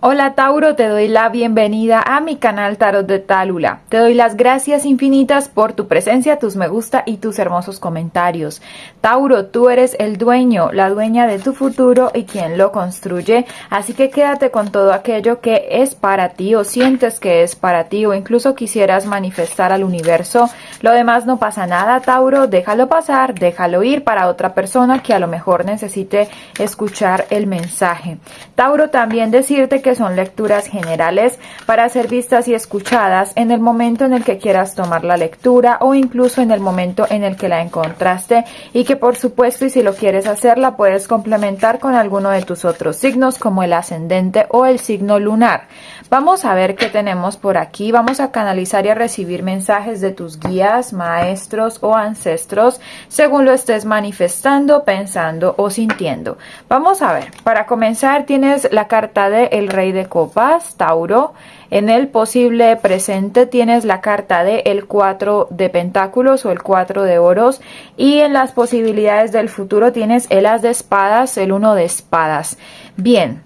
Hola Tauro, te doy la bienvenida a mi canal Tarot de Tálula. Te doy las gracias infinitas por tu presencia, tus me gusta y tus hermosos comentarios. Tauro, tú eres el dueño, la dueña de tu futuro y quien lo construye, así que quédate con todo aquello que es para ti o sientes que es para ti o incluso quisieras manifestar al universo. Lo demás no pasa nada, Tauro, déjalo pasar, déjalo ir para otra persona que a lo mejor necesite escuchar el mensaje. Tauro, también decirte que son lecturas generales para ser vistas y escuchadas en el momento en el que quieras tomar la lectura o incluso en el momento en el que la encontraste y que por supuesto y si lo quieres hacer la puedes complementar con alguno de tus otros signos como el ascendente o el signo lunar. Vamos a ver qué tenemos por aquí. Vamos a canalizar y a recibir mensajes de tus guías, maestros o ancestros según lo estés manifestando, pensando o sintiendo. Vamos a ver. Para comenzar tienes la carta de El Rey de Copas, Tauro. En el posible presente tienes la carta de el 4 de pentáculos o el 4 de oros y en las posibilidades del futuro tienes el as de espadas, el 1 de espadas. Bien,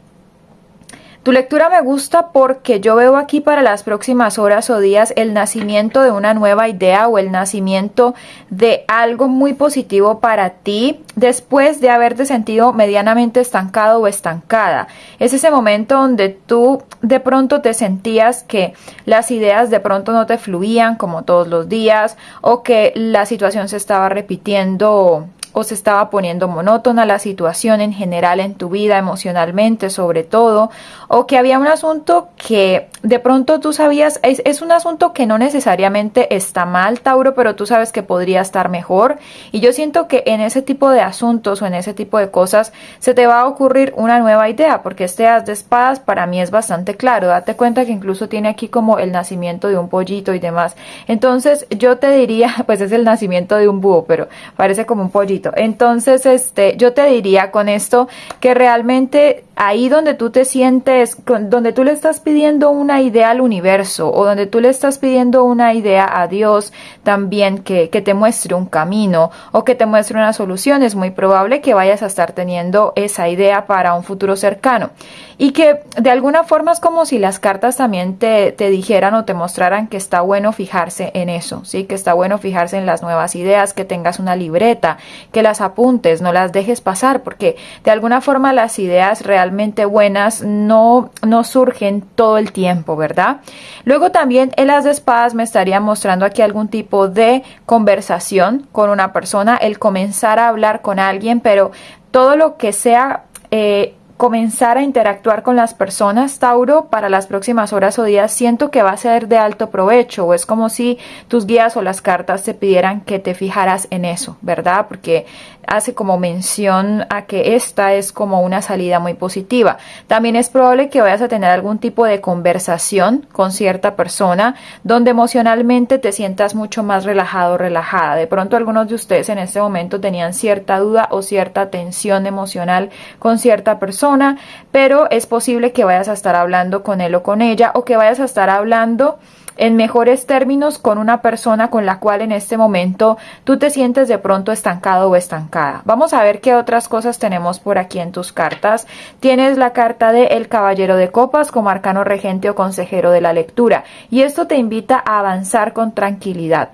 tu lectura me gusta porque yo veo aquí para las próximas horas o días el nacimiento de una nueva idea o el nacimiento de algo muy positivo para ti después de haberte sentido medianamente estancado o estancada. Es ese momento donde tú de pronto te sentías que las ideas de pronto no te fluían como todos los días o que la situación se estaba repitiendo o se estaba poniendo monótona la situación en general en tu vida, emocionalmente sobre todo, o que había un asunto que de pronto tú sabías, es, un asunto que no necesariamente está mal, Tauro, pero tú sabes que podría estar mejor. Y yo siento que en ese tipo de asuntos o en ese tipo de cosas se te va a ocurrir una nueva idea, porque este as de espadas para mí es bastante claro. Date cuenta que incluso tiene aquí como el nacimiento de un pollito y demás. Entonces yo te diría, pues es el nacimiento de un búho, pero parece como un pollito entonces, este, yo te diría con esto que realmente ahí donde tú te sientes, donde tú le estás pidiendo una idea al universo o donde tú le estás pidiendo una idea a Dios también que, que te muestre un camino o que te muestre una solución, es muy probable que vayas a estar teniendo esa idea para un futuro cercano. Y que de alguna forma es como si las cartas también te, te dijeran o te mostraran que está bueno fijarse en eso, ¿sí? Que está bueno fijarse en las nuevas ideas, que tengas una libreta, que las apuntes, no las dejes pasar, porque de alguna forma las ideas realmente buenas no, no surgen todo el tiempo, ¿verdad? Luego también el as de espadas me estaría mostrando aquí algún tipo de conversación con una persona, el comenzar a hablar con alguien, pero todo lo que sea... Eh, comenzar a interactuar con las personas, Tauro, para las próximas horas o días, siento que va a ser de alto provecho o es como si tus guías o las cartas te pidieran que te fijaras en eso, ¿verdad? Porque hace como mención a que esta es como una salida muy positiva. También es probable que vayas a tener algún tipo de conversación con cierta persona donde emocionalmente te sientas mucho más relajado relajada. De pronto algunos de ustedes en este momento tenían cierta duda o cierta tensión emocional con cierta persona, pero es posible que vayas a estar hablando con él o con ella o que vayas a estar hablando en mejores términos con una persona con la cual en este momento tú te sientes de pronto estancado o estancada. Vamos a ver qué otras cosas tenemos por aquí en tus cartas. Tienes la carta de El Caballero de Copas como arcano regente o consejero de la lectura y esto te invita a avanzar con tranquilidad.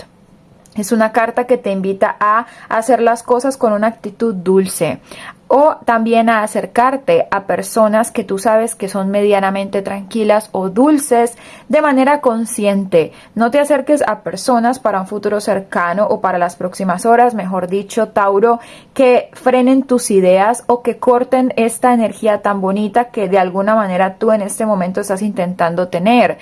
Es una carta que te invita a hacer las cosas con una actitud dulce, o también a acercarte a personas que tú sabes que son medianamente tranquilas o dulces de manera consciente. No te acerques a personas para un futuro cercano o para las próximas horas, mejor dicho, Tauro, que frenen tus ideas o que corten esta energía tan bonita que de alguna manera tú en este momento estás intentando tener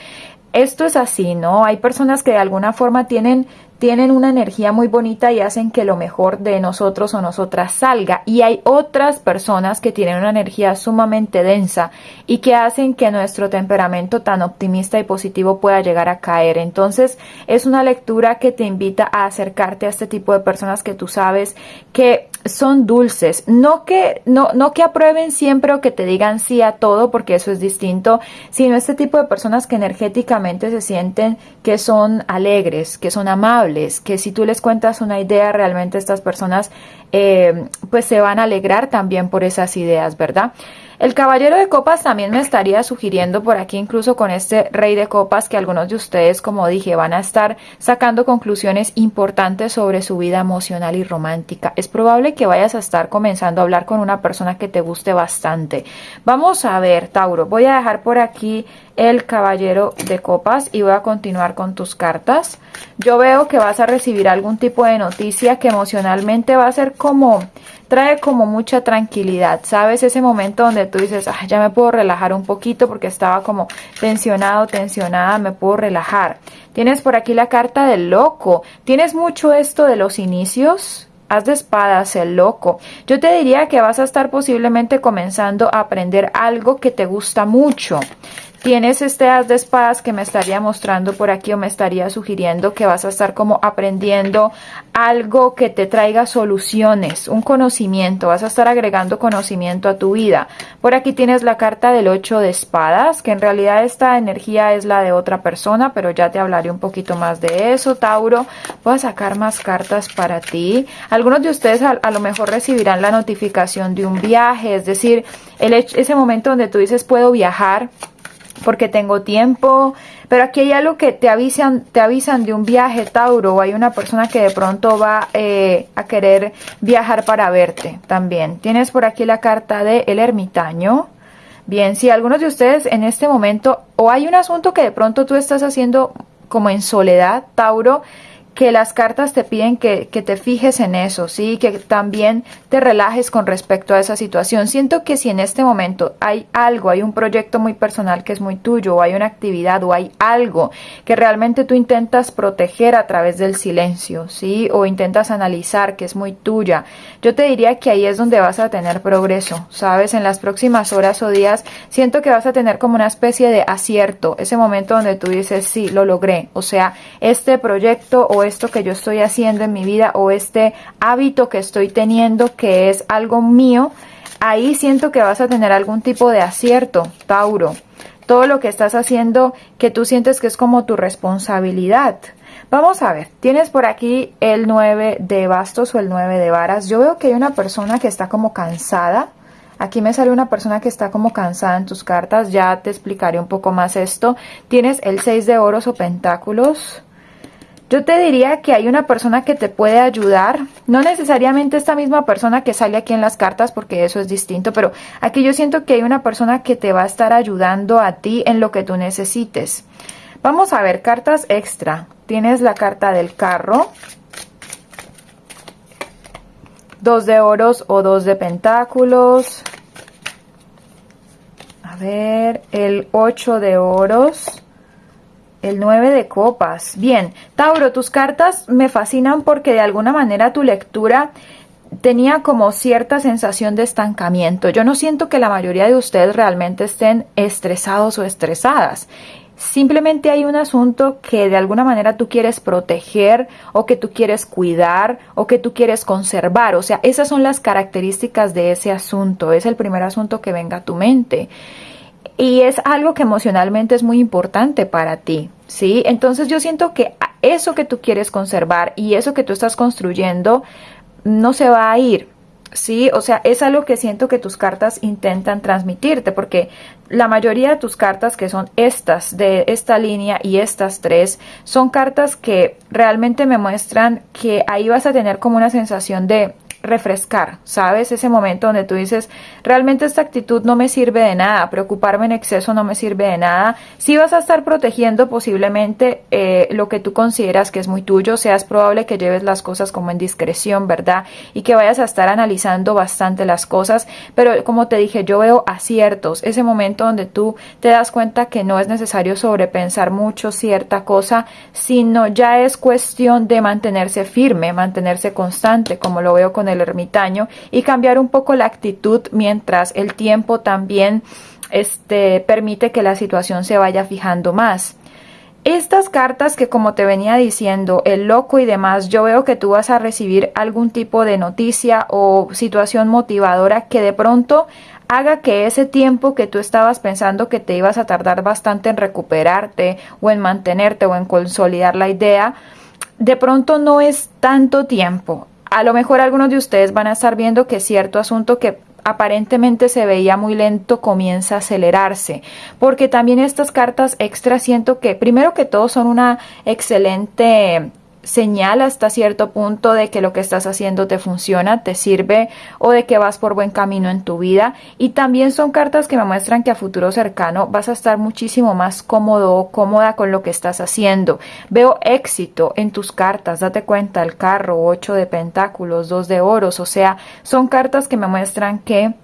esto es así, ¿no? Hay personas que de alguna forma tienen tienen una energía muy bonita y hacen que lo mejor de nosotros o nosotras salga. Y hay otras personas que tienen una energía sumamente densa y que hacen que nuestro temperamento tan optimista y positivo pueda llegar a caer. Entonces es una lectura que te invita a acercarte a este tipo de personas que tú sabes que son dulces. No que, no, no que aprueben siempre o que te digan sí a todo, porque eso es distinto, sino este tipo de personas que energéticamente se sienten que son alegres, que son amables que si tú les cuentas una idea, realmente estas personas eh, pues se van a alegrar también por esas ideas, ¿verdad? El caballero de copas también me estaría sugiriendo por aquí, incluso con este rey de copas, que algunos de ustedes, como dije, van a estar sacando conclusiones importantes sobre su vida emocional y romántica. Es probable que vayas a estar comenzando a hablar con una persona que te guste bastante. Vamos a ver, Tauro, voy a dejar por aquí el caballero de copas y voy a continuar con tus cartas. Yo veo que vas a recibir algún tipo de noticia que emocionalmente va a ser como, trae como mucha tranquilidad, ¿sabes? Ese momento donde tú dices, ah, ya me puedo relajar un poquito porque estaba como tensionado, tensionada, me puedo relajar. Tienes por aquí la carta del loco. Tienes mucho esto de los inicios, Haz de espadas, el loco. Yo te diría que vas a estar posiblemente comenzando a aprender algo que te gusta mucho. Tienes este as de espadas que me estaría mostrando por aquí o me estaría sugiriendo que vas a estar como aprendiendo algo que te traiga soluciones, un conocimiento, vas a estar agregando conocimiento a tu vida. Por aquí tienes la carta del 8 de espadas, que en realidad esta energía es la de otra persona, pero ya te hablaré un poquito más de eso, Tauro. Voy a sacar más cartas para ti. Algunos de ustedes a, lo mejor recibirán la notificación de un viaje, es decir, ese momento donde tú dices puedo viajar porque tengo tiempo, pero aquí hay algo que te avisan, te avisan de un viaje, Tauro, o hay una persona que de pronto va eh, a querer viajar para verte también. Tienes por aquí la carta de El Ermitaño. Bien, si algunos de ustedes en este momento, o hay un asunto que de pronto tú estás haciendo como en soledad, Tauro, que las cartas te piden que, te fijes en eso, ¿sí? Que también te relajes con respecto a esa situación. Siento que si en este momento hay algo, hay un proyecto muy personal que es muy tuyo, o hay una actividad, o hay algo que realmente tú intentas proteger a través del silencio, ¿sí? O intentas analizar que es muy tuya, yo te diría que ahí es donde vas a tener progreso, ¿sabes? En las próximas horas o días siento que vas a tener como una especie de acierto, ese momento donde tú dices, sí, lo logré, o sea, este proyecto o esto que yo estoy haciendo en mi vida o este hábito que estoy teniendo que es algo mío, ahí siento que vas a tener algún tipo de acierto, Tauro. Todo lo que estás haciendo que tú sientes que es como tu responsabilidad. Vamos a ver, tienes por aquí el 9 de bastos o el 9 de varas. Yo veo que hay una persona que está como cansada. Aquí me sale una persona que está como cansada en tus cartas. Ya te explicaré un poco más esto. Tienes el 6 de oros o pentáculos. Yo te diría que hay una persona que te puede ayudar, no necesariamente esta misma persona que sale aquí en las cartas porque eso es distinto, pero aquí yo siento que hay una persona que te va a estar ayudando a ti en lo que tú necesites. Vamos a ver cartas extra. Tienes la carta del carro, dos de oros o dos de pentáculos. A ver, el 8 de oros el 9 de copas. Bien, Tauro, tus cartas me fascinan porque de alguna manera tu lectura tenía como cierta sensación de estancamiento. Yo no siento que la mayoría de ustedes realmente estén estresados o estresadas. Simplemente hay un asunto que de alguna manera tú quieres proteger o que tú quieres cuidar o que tú quieres conservar. O sea, esas son las características de ese asunto. Es el primer asunto que venga a tu mente y es algo que emocionalmente es muy importante para ti, ¿sí? Entonces yo siento que eso que tú quieres conservar y eso que tú estás construyendo no se va a ir, ¿sí? O sea, es algo que siento que tus cartas intentan transmitirte, porque la mayoría de tus cartas, que son estas, de esta línea y estas tres, son cartas que realmente me muestran que ahí vas a tener como una sensación de refrescar, ¿sabes? Ese momento donde tú dices, realmente esta actitud no me sirve de nada, preocuparme en exceso no me sirve de nada. Si vas a estar protegiendo posiblemente eh, lo que tú consideras que es muy tuyo, sea es probable que lleves las cosas como en discreción, ¿verdad? Y que vayas a estar analizando bastante las cosas, pero como te dije, yo veo aciertos, ese momento donde tú te das cuenta que no es necesario sobrepensar mucho cierta cosa, sino ya es cuestión de mantenerse firme, mantenerse constante, como lo veo con el ermitaño y cambiar un poco la actitud mientras el tiempo también este, permite que la situación se vaya fijando más. Estas cartas que como te venía diciendo, el loco y demás, yo veo que tú vas a recibir algún tipo de noticia o situación motivadora que de pronto haga que ese tiempo que tú estabas pensando que te ibas a tardar bastante en recuperarte o en mantenerte o en consolidar la idea, de pronto no es tanto tiempo a lo mejor algunos de ustedes van a estar viendo que cierto asunto que aparentemente se veía muy lento comienza a acelerarse. Porque también estas cartas extra siento que primero que todo son una excelente señal hasta cierto punto de que lo que estás haciendo te funciona, te sirve o de que vas por buen camino en tu vida. Y también son cartas que me muestran que a futuro cercano vas a estar muchísimo más cómodo o cómoda con lo que estás haciendo. Veo éxito en tus cartas, date cuenta, el carro, 8 de pentáculos, 2 de oros, o sea, son cartas que me muestran que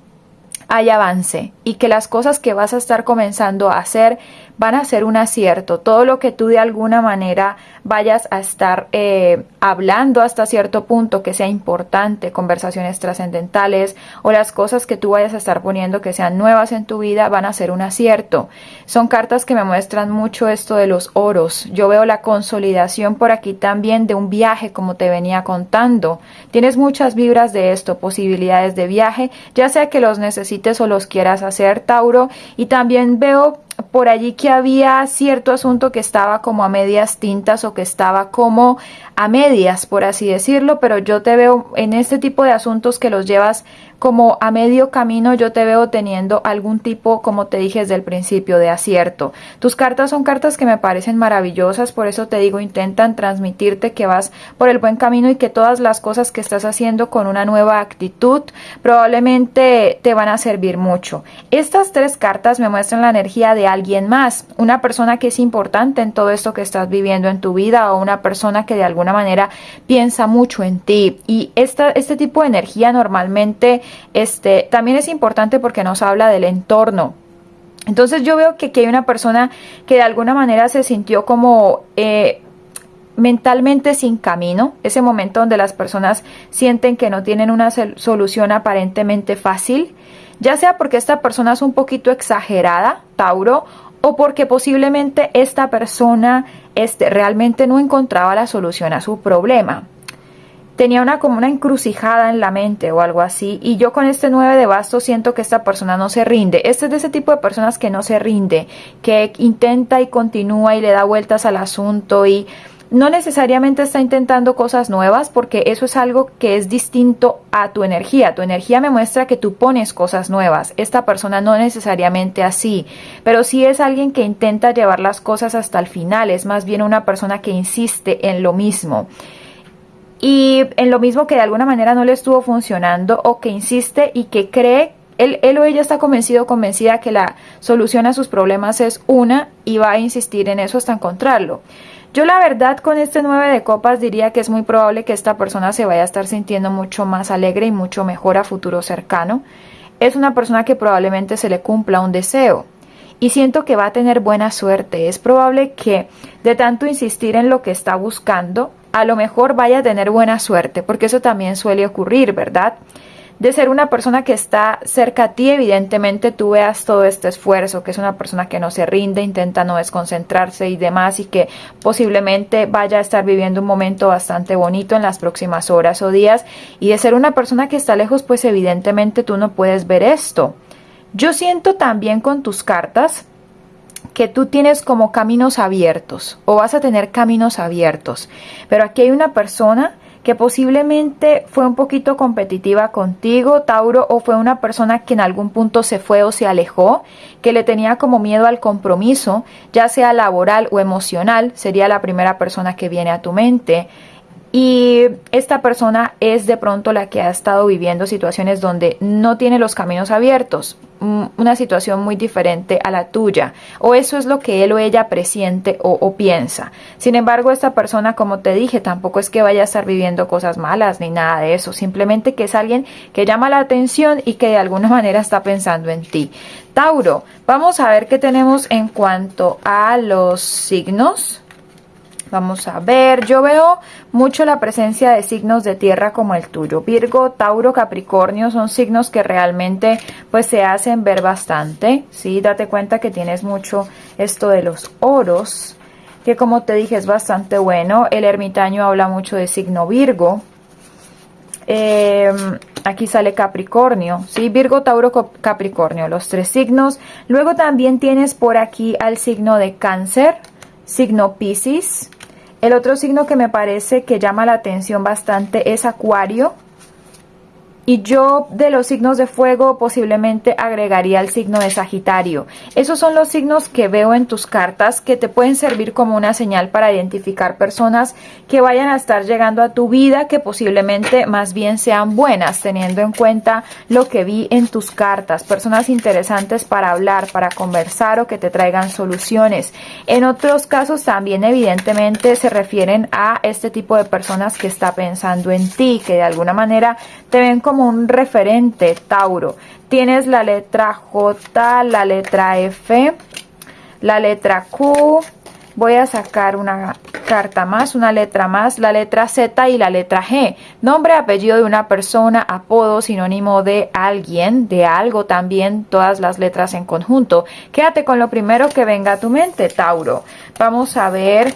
hay avance y que las cosas que vas a estar comenzando a hacer van a ser un acierto. Todo lo que tú de alguna manera vayas a estar eh, hablando hasta cierto punto que sea importante, conversaciones trascendentales o las cosas que tú vayas a estar poniendo que sean nuevas en tu vida van a ser un acierto. Son cartas que me muestran mucho esto de los oros. Yo veo la consolidación por aquí también de un viaje como te venía contando. Tienes muchas vibras de esto, posibilidades de viaje, ya sea que los necesites o los quieras hacer, Tauro. Y también veo por allí que había cierto asunto que estaba como a medias tintas o que estaba como a medias, por así decirlo, pero yo te veo en este tipo de asuntos que los llevas como a medio camino yo te veo teniendo algún tipo, como te dije desde el principio, de acierto. Tus cartas son cartas que me parecen maravillosas, por eso te digo, intentan transmitirte que vas por el buen camino y que todas las cosas que estás haciendo con una nueva actitud probablemente te van a servir mucho. Estas tres cartas me muestran la energía de alguien más, una persona que es importante en todo esto que estás viviendo en tu vida o una persona que de alguna manera piensa mucho en ti. Y esta, este tipo de energía normalmente este, también es importante porque nos habla del entorno. Entonces yo veo que aquí hay una persona que de alguna manera se sintió como eh, mentalmente sin camino, ese momento donde las personas sienten que no tienen una solución aparentemente fácil, ya sea porque esta persona es un poquito exagerada, Tauro, o porque posiblemente esta persona este, realmente no encontraba la solución a su problema tenía una como una encrucijada en la mente o algo así y yo con este 9 de bastos siento que esta persona no se rinde. Este es de ese tipo de personas que no se rinde, que intenta y continúa y le da vueltas al asunto y no necesariamente está intentando cosas nuevas porque eso es algo que es distinto a tu energía. Tu energía me muestra que tú pones cosas nuevas. Esta persona no necesariamente así, pero sí es alguien que intenta llevar las cosas hasta el final. Es más bien una persona que insiste en lo mismo y en lo mismo que de alguna manera no le estuvo funcionando o que insiste y que cree, él, él o ella está convencido convencida que la solución a sus problemas es una y va a insistir en eso hasta encontrarlo. Yo la verdad con este 9 de copas diría que es muy probable que esta persona se vaya a estar sintiendo mucho más alegre y mucho mejor a futuro cercano. Es una persona que probablemente se le cumpla un deseo y siento que va a tener buena suerte. Es probable que de tanto insistir en lo que está buscando, a lo mejor vaya a tener buena suerte, porque eso también suele ocurrir, ¿verdad? De ser una persona que está cerca a ti, evidentemente tú veas todo este esfuerzo, que es una persona que no se rinde, intenta no desconcentrarse y demás, y que posiblemente vaya a estar viviendo un momento bastante bonito en las próximas horas o días. Y de ser una persona que está lejos, pues evidentemente tú no puedes ver esto. Yo siento también con tus cartas que tú tienes como caminos abiertos o vas a tener caminos abiertos. Pero aquí hay una persona que posiblemente fue un poquito competitiva contigo, Tauro, o fue una persona que en algún punto se fue o se alejó, que le tenía como miedo al compromiso, ya sea laboral o emocional, sería la primera persona que viene a tu mente. Y esta persona es de pronto la que ha estado viviendo situaciones donde no tiene los caminos abiertos, una situación muy diferente a la tuya, o eso es lo que él o ella presiente o, piensa. Sin embargo, esta persona, como te dije, tampoco es que vaya a estar viviendo cosas malas ni nada de eso, simplemente que es alguien que llama la atención y que de alguna manera está pensando en ti. Tauro, vamos a ver qué tenemos en cuanto a los signos. Vamos a ver, yo veo mucho la presencia de signos de tierra como el tuyo. Virgo, Tauro, Capricornio son signos que realmente pues se hacen ver bastante. Sí, date cuenta que tienes mucho esto de los oros, que como te dije es bastante bueno. El ermitaño habla mucho de signo Virgo. Em, aquí sale Capricornio, ¿sí? Virgo, Tauro, Capricornio, los tres signos. Luego también tienes por aquí al signo de Cáncer, signo Pisces, el otro signo que me parece que llama la atención bastante es Acuario. Y yo de los signos de fuego posiblemente agregaría el signo de Sagitario. Esos son los signos que veo en tus cartas que te pueden servir como una señal para identificar personas que vayan a estar llegando a tu vida que posiblemente más bien sean buenas teniendo en cuenta lo que vi en tus cartas. Personas interesantes para hablar, para conversar o que te traigan soluciones. En otros casos también evidentemente se refieren a este tipo de personas que está pensando en ti, que de alguna manera te ven como un referente, Tauro. Tienes la letra J, la letra F, la letra Q. Voy a sacar una carta más, una letra más, la letra Z y la letra G. Nombre, apellido de una persona, apodo, sinónimo de alguien, de algo también, todas las letras en conjunto. Quédate con lo primero que venga a tu mente, Tauro. Vamos a ver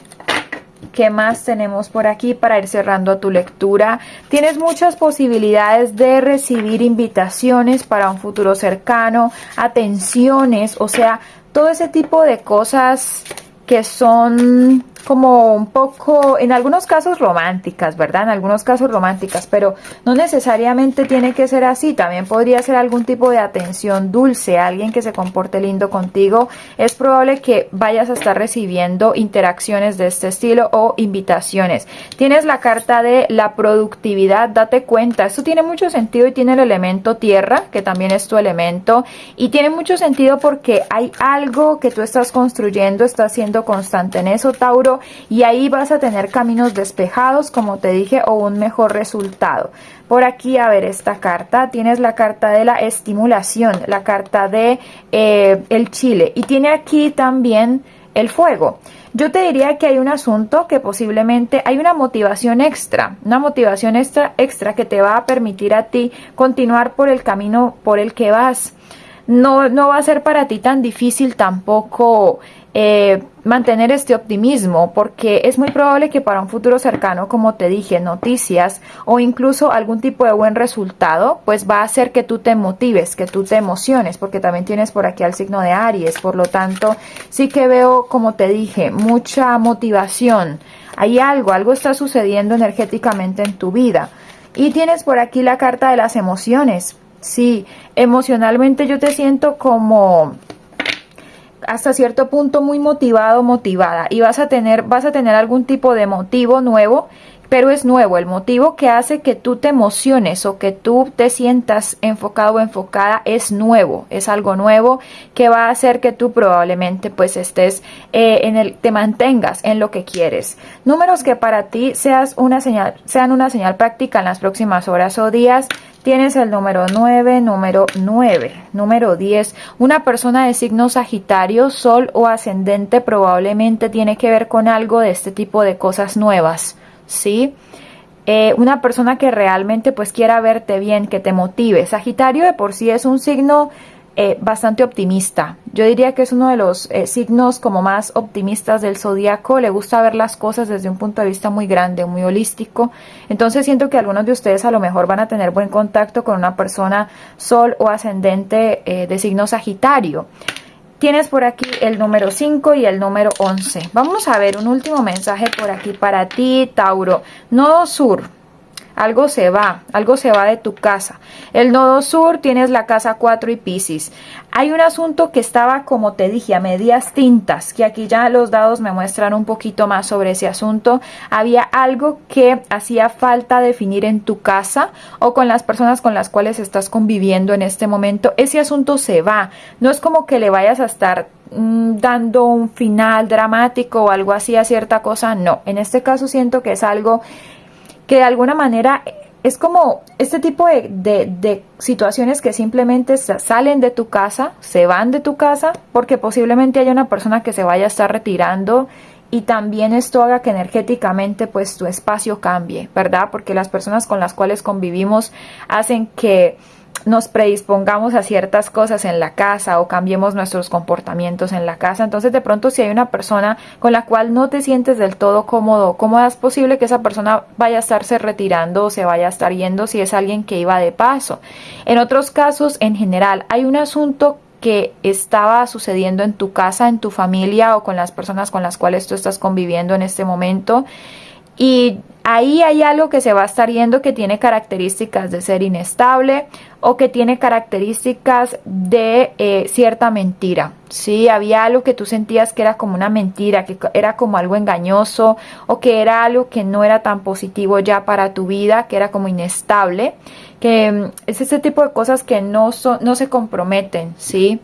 ¿Qué más tenemos por aquí para ir cerrando tu lectura? Tienes muchas posibilidades de recibir invitaciones para un futuro cercano, atenciones, o sea, todo ese tipo de cosas que son como un poco, en algunos casos románticas, ¿verdad? En algunos casos románticas, pero no necesariamente tiene que ser así. También podría ser algún tipo de atención dulce, alguien que se comporte lindo contigo. Es probable que vayas a estar recibiendo interacciones de este estilo o invitaciones. Tienes la carta de la productividad, date cuenta. Esto tiene mucho sentido y tiene el elemento tierra, que también es tu elemento. Y tiene mucho sentido porque hay algo que tú estás construyendo, estás siendo constante en eso, Tauro y ahí vas a tener caminos despejados, como te dije, o un mejor resultado. Por aquí, a ver, esta carta, tienes la carta de la estimulación, la carta de eh, el chile y tiene aquí también el fuego. Yo te diría que hay un asunto que posiblemente hay una motivación extra, una motivación extra, extra que te va a permitir a ti continuar por el camino por el que vas. No, no va a ser para ti tan difícil tampoco eh, mantener este optimismo porque es muy probable que para un futuro cercano, como te dije, noticias o incluso algún tipo de buen resultado, pues va a hacer que tú te motives, que tú te emociones, porque también tienes por aquí al signo de Aries, por lo tanto, sí que veo, como te dije, mucha motivación. Hay algo, algo está sucediendo energéticamente en tu vida. Y tienes por aquí la carta de las emociones. Sí, emocionalmente yo te siento como hasta cierto punto muy motivado, motivada y vas a tener vas a tener algún tipo de motivo nuevo pero es nuevo, el motivo que hace que tú te emociones o que tú te sientas enfocado o enfocada es nuevo, es algo nuevo que va a hacer que tú probablemente pues estés eh, en el, te mantengas en lo que quieres. Números que para ti seas una señal, sean una señal práctica en las próximas horas o días. Tienes el número 9, número 9, número 10. Una persona de signo Sagitario, Sol o Ascendente probablemente tiene que ver con algo de este tipo de cosas nuevas ¿sí? Eh, una persona que realmente pues quiera verte bien, que te motive. Sagitario de por sí es un signo eh, bastante optimista. Yo diría que es uno de los eh, signos como más optimistas del zodiaco. Le gusta ver las cosas desde un punto de vista muy grande, muy holístico. Entonces siento que algunos de ustedes a lo mejor van a tener buen contacto con una persona sol o ascendente de signo Sagitario. Tienes por aquí el número 5 y el número 11. Vamos a ver un último mensaje por aquí para ti, Tauro. Nodo Sur. Algo se va, algo se va de tu casa. El nodo sur tienes la casa 4 y Pisces. Hay un asunto que estaba, como te dije, a medias tintas, que aquí ya los dados me muestran un poquito más sobre ese asunto. Había algo que hacía falta definir en tu casa o con las personas con las cuales estás conviviendo en este momento. Ese asunto se va. No es como que le vayas a estar mm, dando un final dramático o algo así a cierta cosa. No, en este caso siento que es algo que de alguna manera es como este tipo de, situaciones que simplemente salen de tu casa, se van de tu casa, porque posiblemente haya una persona que se vaya a estar retirando y también esto haga que energéticamente pues tu espacio cambie, ¿verdad? Porque las personas con las cuales convivimos hacen que nos predispongamos a ciertas cosas en la casa o cambiemos nuestros comportamientos en la casa. Entonces de pronto si hay una persona con la cual no te sientes del todo cómodo, ¿cómo es posible que esa persona vaya a estarse retirando o se vaya a estar yendo si es alguien que iba de paso? En otros casos, en general, hay un asunto que estaba sucediendo en tu casa, en tu familia o con las personas con las cuales tú estás conviviendo en este momento y ahí hay algo que se va a estar yendo que tiene características de ser inestable o que tiene características de eh, cierta mentira. Sí, había algo que tú sentías que era como una mentira, que era como algo engañoso o que era algo que no era tan positivo ya para tu vida, que era como inestable, que mm, es ese tipo de cosas que no, son, no se comprometen, ¿sí?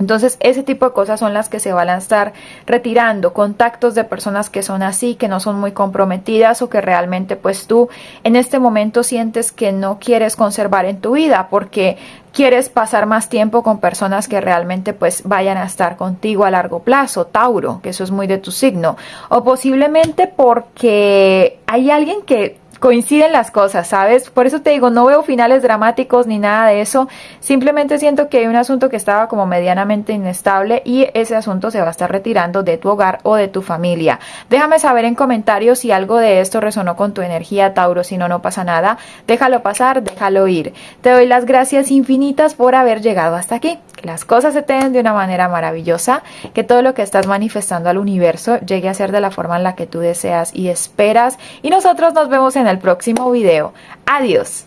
Entonces, ese tipo de cosas son las que se van a estar retirando, contactos de personas que son así, que no son muy comprometidas o que realmente pues tú en este momento sientes que no quieres conservar en tu vida porque quieres pasar más tiempo con personas que realmente pues vayan a estar contigo a largo plazo, Tauro, que eso es muy de tu signo, o posiblemente porque hay alguien que coinciden las cosas, ¿sabes? Por eso te digo, no veo finales dramáticos ni nada de eso. Simplemente siento que hay un asunto que estaba como medianamente inestable y ese asunto se va a estar retirando de tu hogar o de tu familia. Déjame saber en comentarios si algo de esto resonó con tu energía, Tauro. Si no, no pasa nada. Déjalo pasar, déjalo ir. Te doy las gracias infinitas por haber llegado hasta aquí. Que las cosas se te den de una manera maravillosa. Que todo lo que estás manifestando al universo llegue a ser de la forma en la que tú deseas y esperas. Y nosotros nos vemos en el próximo video. Adiós.